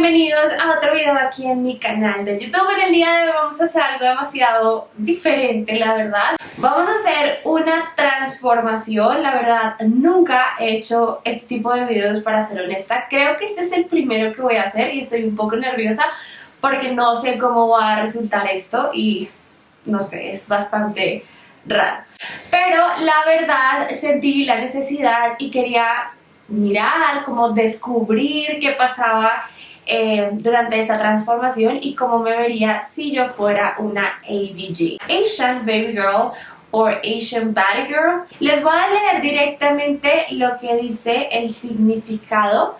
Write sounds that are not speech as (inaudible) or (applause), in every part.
bienvenidos a otro video aquí en mi canal de YouTube. En el día de hoy vamos a hacer algo demasiado diferente, la verdad. Vamos a hacer una transformación, la verdad, nunca he hecho este tipo de videos para ser honesta. Creo que este es el primero que voy a hacer y estoy un poco nerviosa porque no sé cómo va a resultar esto y no sé, es bastante raro. Pero la verdad sentí la necesidad y quería mirar, como descubrir qué pasaba eh, durante esta transformación y cómo me vería si yo fuera una ABG. Asian Baby Girl o Asian Body Girl. Les voy a leer directamente lo que dice el significado.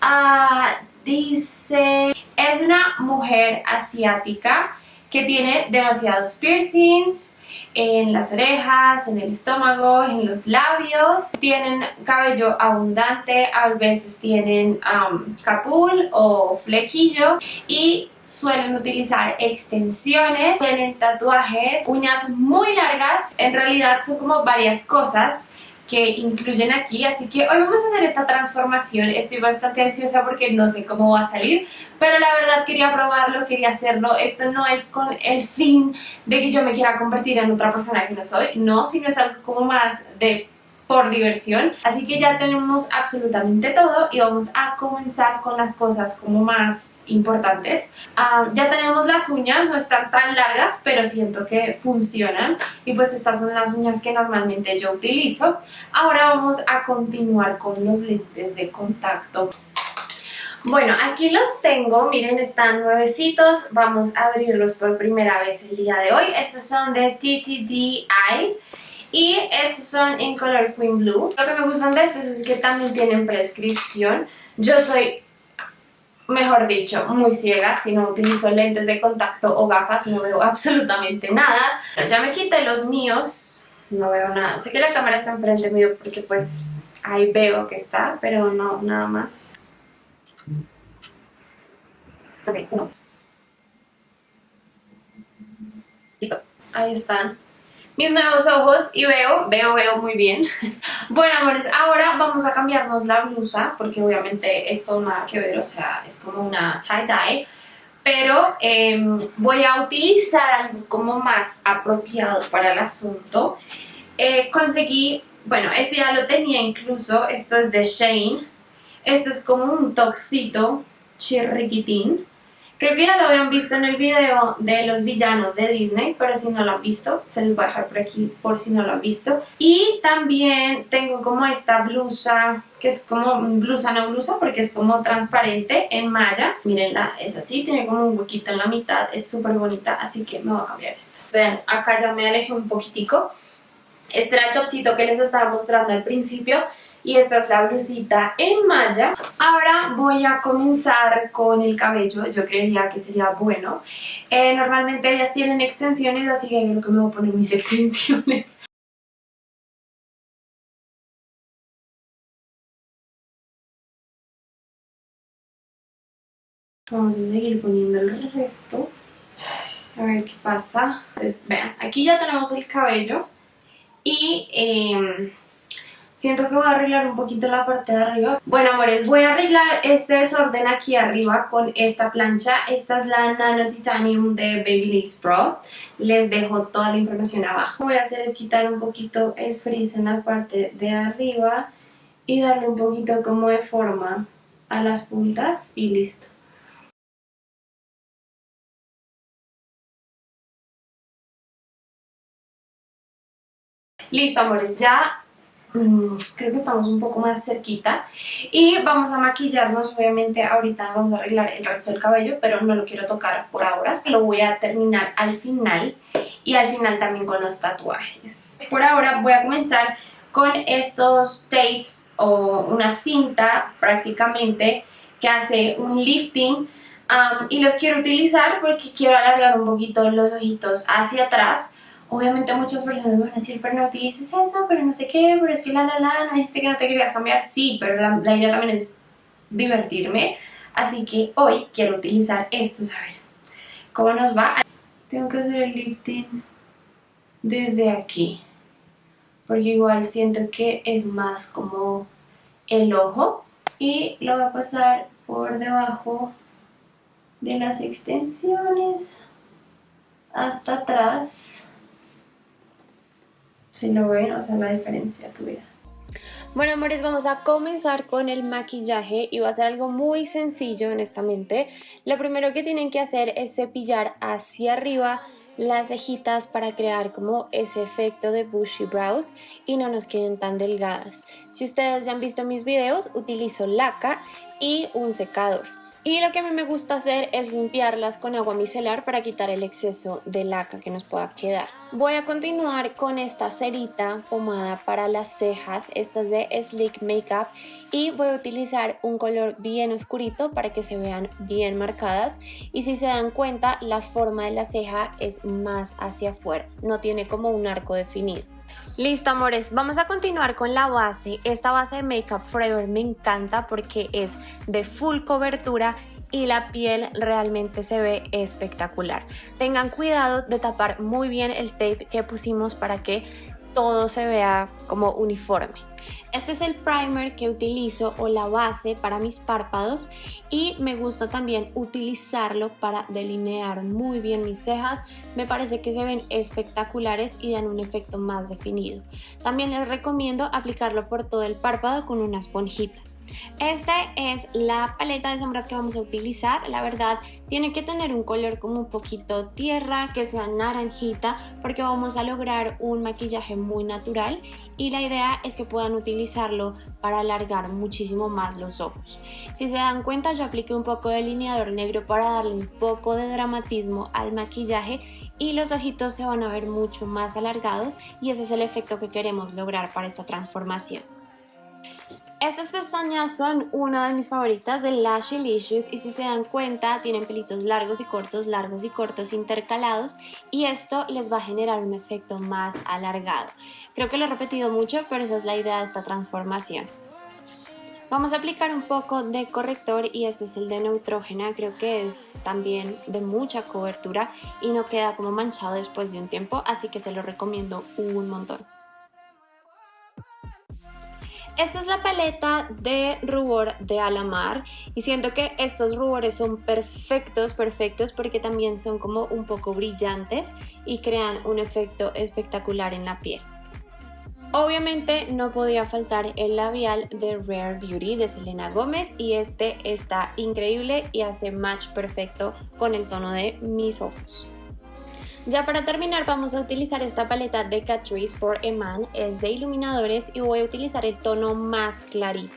Ah, dice, es una mujer asiática que tiene demasiados piercings, en las orejas, en el estómago, en los labios. Tienen cabello abundante, a veces tienen capul o flequillo y suelen utilizar extensiones, tienen tatuajes, uñas muy largas, en realidad son como varias cosas que incluyen aquí, así que hoy vamos a hacer esta transformación, estoy bastante ansiosa porque no sé cómo va a salir, pero la verdad quería probarlo, quería hacerlo, esto no es con el fin de que yo me quiera convertir en otra persona que no soy, no, sino es algo como más de por diversión. Así que ya tenemos absolutamente todo y vamos a comenzar con las cosas como más importantes. Ah, ya tenemos las uñas, no están tan largas, pero siento que funcionan. Y pues estas son las uñas que normalmente yo utilizo. Ahora vamos a continuar con los lentes de contacto. Bueno, aquí los tengo, miren, están nuevecitos, vamos a abrirlos por primera vez el día de hoy. Estos son de TTDI y estos son en color Queen Blue. Lo que me gustan de estos es que también tienen prescripción. Yo soy, mejor dicho, muy ciega. Si no utilizo lentes de contacto o gafas no veo (laughs) absolutamente nada. ya me quité los míos. No veo nada. Sé que la cámara está enfrente mío porque pues ahí veo que está, pero no, nada más. Ok, uno. Listo. Ahí están mis nuevos ojos y veo, veo, veo muy bien. (laughs) bueno, amores, ahora vamos a cambiarnos la blusa, porque obviamente esto nada que ver, o sea, es como una tie-dye, pero em, voy a utilizar algo como más apropiado para el asunto. Eh, conseguí, bueno, este ya lo tenía incluso, esto es de Shane, esto es como un toxito chirriquitín, Creo que ya lo habían visto en el video de los villanos de Disney, pero si no lo han visto, se los voy a dejar por aquí por si no lo han visto. Y también tengo como esta blusa, que es como blusa no blusa, porque es como transparente en malla. Mírenla, es así, tiene como un huequito en la mitad, es súper bonita, así que me voy a cambiar esta. Vean, acá ya me alejé un poquitico. Este era el topsito que les estaba mostrando al principio y esta es la blusita en malla. Ahora voy a comenzar con el cabello, yo creería que sería bueno. Eh, normalmente ellas tienen extensiones, así que creo que me voy a poner mis (laughs) extensiones. Vamos a seguir poniendo el resto. A ver qué pasa. Entonces, vean, aquí ya tenemos el cabello. Y... Eh, Siento que voy a arreglar un poquito la parte de arriba. Bueno, amores, voy a arreglar este desorden aquí arriba con esta plancha. Esta es la Nano Titanium de Babyliss Pro. Les dejo toda la información abajo. Lo que voy a hacer es quitar un poquito el frizz en la parte de arriba y darle un poquito como de forma a las puntas y listo. Listo, amores, ya creo que estamos un poco más cerquita y vamos a maquillarnos, obviamente ahorita vamos a arreglar el resto del cabello pero no lo quiero tocar por ahora, lo voy a terminar al final y al final también con los tatuajes. Por ahora voy a comenzar con estos tapes o una cinta prácticamente que hace un lifting um, y los quiero utilizar porque quiero alargar un poquito los ojitos hacia atrás Obviamente muchas personas van a decir, pero no utilices eso, pero no sé qué, pero es que la la la, no dijiste que no te querías cambiar. Sí, pero la, idea también es divertirme. Así que hoy quiero utilizar estos, a ver cómo nos va. Tengo que hacer el lifting desde aquí, porque igual siento que es más como el ojo. Y lo voy a pasar por debajo de las extensiones hasta atrás. Si no ven, o sea, la diferencia tuya. Bueno, amores, vamos a comenzar con el maquillaje y va a ser algo muy sencillo, honestamente. Lo primero que tienen que hacer es cepillar hacia arriba las cejitas para crear como ese efecto de bushy brows y no nos queden tan delgadas. Si ustedes ya han visto mis videos, utilizo laca y un secador. Y lo que a mí me gusta hacer es limpiarlas con agua micelar para quitar el exceso de laca que nos pueda quedar. Voy a continuar con esta cerita pomada para las cejas, esta es de Sleek Makeup y voy a utilizar un color bien oscurito para que se vean bien marcadas y si se dan cuenta la forma de la ceja es más hacia afuera, no tiene como un arco definido. Listo amores, vamos a continuar con la base. Esta base de Makeup Forever me encanta porque es de full cobertura y la piel realmente se ve espectacular. Tengan cuidado de tapar muy bien el tape que pusimos para que todo se vea como uniforme. Este es el primer que utilizo o la base para mis párpados y me gusta también utilizarlo para delinear muy bien mis cejas. Me parece que se ven espectaculares y dan un efecto más definido. También les recomiendo aplicarlo por todo el párpado con una esponjita. Esta es la paleta de sombras que vamos a utilizar, la verdad tiene que tener un color como un poquito tierra, que sea naranjita, porque vamos a lograr un maquillaje muy natural y la idea es que puedan utilizarlo para alargar muchísimo más los ojos. Si se dan cuenta yo apliqué un poco de delineador negro para darle un poco de dramatismo al maquillaje y los ojitos se van a ver mucho más alargados y ese es el efecto que queremos lograr para esta transformación. Estas pestañas son una de mis favoritas de Lashlicious y si se dan cuenta tienen pelitos largos y cortos, largos y cortos intercalados y esto les va a generar un efecto más alargado. Creo que lo he repetido mucho pero esa es la idea de esta transformación. Vamos a aplicar un poco de corrector y este es el de Neutrógena, creo que es también de mucha cobertura y no queda como manchado después de un tiempo, así que se lo recomiendo un montón. Esta es la paleta de rubor de Alamar y siento que estos rubores son perfectos, perfectos porque también son como un poco brillantes y crean un efecto espectacular en la piel. Obviamente no podía faltar el labial de Rare Beauty de Selena Gómez y este está increíble y hace match perfecto con el tono de mis ojos. Ya para terminar vamos a utilizar esta paleta de Catrice por Eman, es de iluminadores y voy a utilizar el tono más clarito.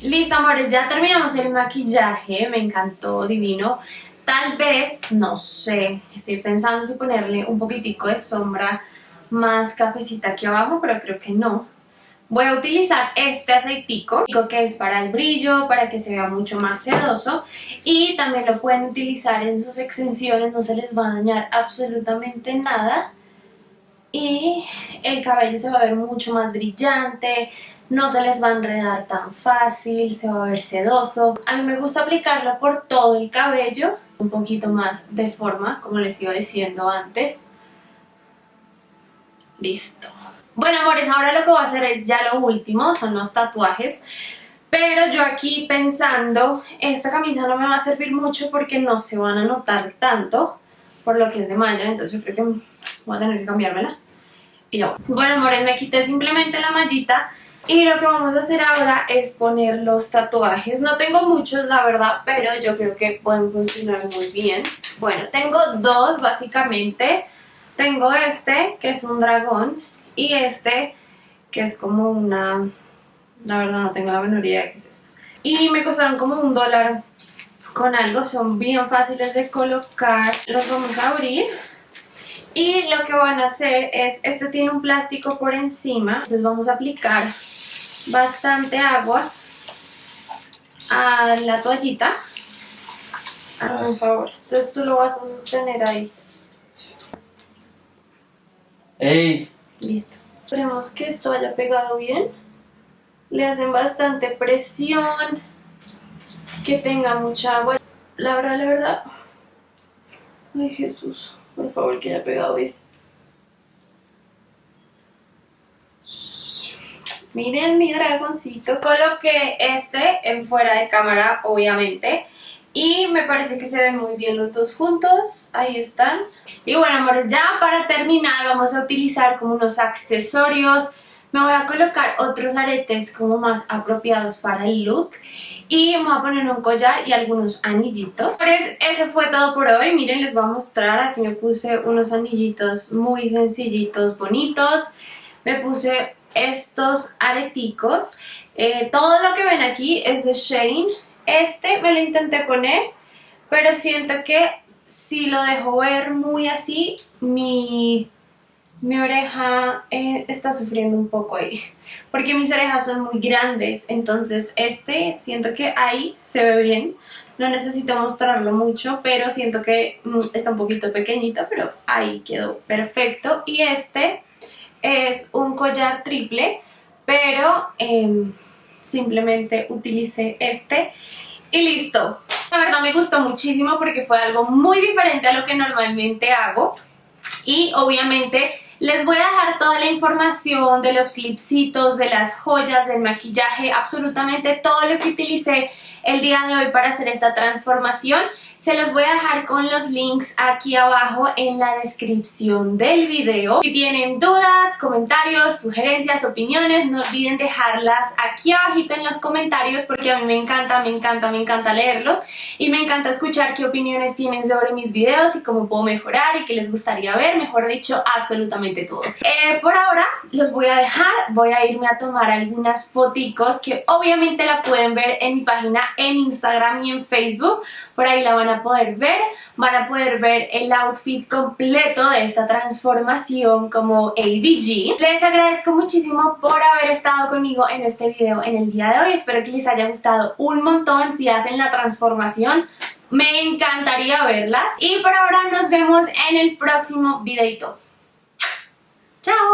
Listo amores, ya terminamos el maquillaje, me encantó, divino. Tal vez, no sé, estoy pensando si ponerle un poquitico de sombra más cafecita aquí abajo, pero creo que no. Voy a utilizar este aceitico que es para el brillo, para que se vea mucho más sedoso y también lo pueden utilizar en sus extensiones, no se les va a dañar absolutamente nada y el cabello se va a ver mucho más brillante, no se les va a enredar tan fácil, se va a ver sedoso. A mí me gusta aplicarlo por todo el cabello, un poquito más de forma, como les iba diciendo antes. Listo. Bueno, amores, ahora lo que voy a hacer es ya lo último, son los tatuajes. Pero yo aquí pensando, esta camisa no me va a servir mucho porque no se van a notar tanto por lo que es de malla, entonces yo creo que voy a tener que cambiármela. Y Bueno, amores, me quité simplemente la mallita y lo que vamos a hacer ahora es poner los tatuajes. No tengo muchos, la verdad, pero yo creo que pueden funcionar muy bien. Bueno, tengo dos, básicamente. Tengo este, que es un dragón, y este, que es como una... La verdad no tengo la menor idea de qué es esto. Y me costaron como un dólar con algo, son bien fáciles de colocar. Los vamos a abrir. Y lo que van a hacer es, este tiene un plástico por encima, entonces vamos a aplicar bastante agua a la toallita. Por favor, entonces tú lo vas a sostener ahí. ¡Ey! Listo. Esperemos que esto haya pegado bien. Le hacen bastante presión. Que tenga mucha agua. La verdad, la verdad... Ay, Jesús. Por favor, que haya pegado bien. Miren mi dragoncito. Coloqué este en fuera de cámara, obviamente. Y me parece que se ven muy bien los dos juntos. Ahí están. Y bueno, amores, ya para terminar vamos a utilizar como unos accesorios. Me voy a colocar otros aretes como más apropiados para el look. Y me voy a poner un collar y algunos anillitos. Eso fue todo por hoy. Miren, les voy a mostrar. Aquí me puse unos anillitos muy sencillitos, bonitos. Me puse estos areticos. Eh, todo lo que ven aquí es de Shane. Este me lo intenté poner, pero siento que si lo dejo ver muy así, mi, mi oreja eh, está sufriendo un poco ahí. (laughs) Porque mis orejas son muy grandes, entonces este siento que ahí se ve bien. No necesito mostrarlo mucho, pero siento que mm, está un poquito pequeñito, pero ahí quedó perfecto. Y este es un collar triple, pero em, simplemente utilicé este y listo. La verdad me gustó muchísimo porque fue algo muy diferente a lo que normalmente hago y obviamente les voy a dejar toda la información de los clipsitos, de las joyas, del maquillaje, absolutamente todo lo que utilicé el día de hoy para hacer esta transformación se los voy a dejar con los links aquí abajo en la descripción del video. Si tienen dudas, comentarios, sugerencias, opiniones, no olviden dejarlas aquí abajito en los comentarios porque a mí me encanta, me encanta, me encanta leerlos y me encanta escuchar qué opiniones tienen sobre mis videos y cómo puedo mejorar y qué les gustaría ver, mejor dicho, absolutamente todo. Eh, por ahora los voy a dejar, voy a irme a tomar algunas foticos que obviamente la pueden ver en mi página en Instagram y en Facebook, por ahí la a poder ver, van a poder ver el outfit completo de esta transformación como ABG. Les agradezco muchísimo por haber estado conmigo en este video en el día de hoy, espero que les haya gustado un montón si hacen la transformación. Me encantaría verlas y por ahora nos vemos en el próximo videito. ¡Chao!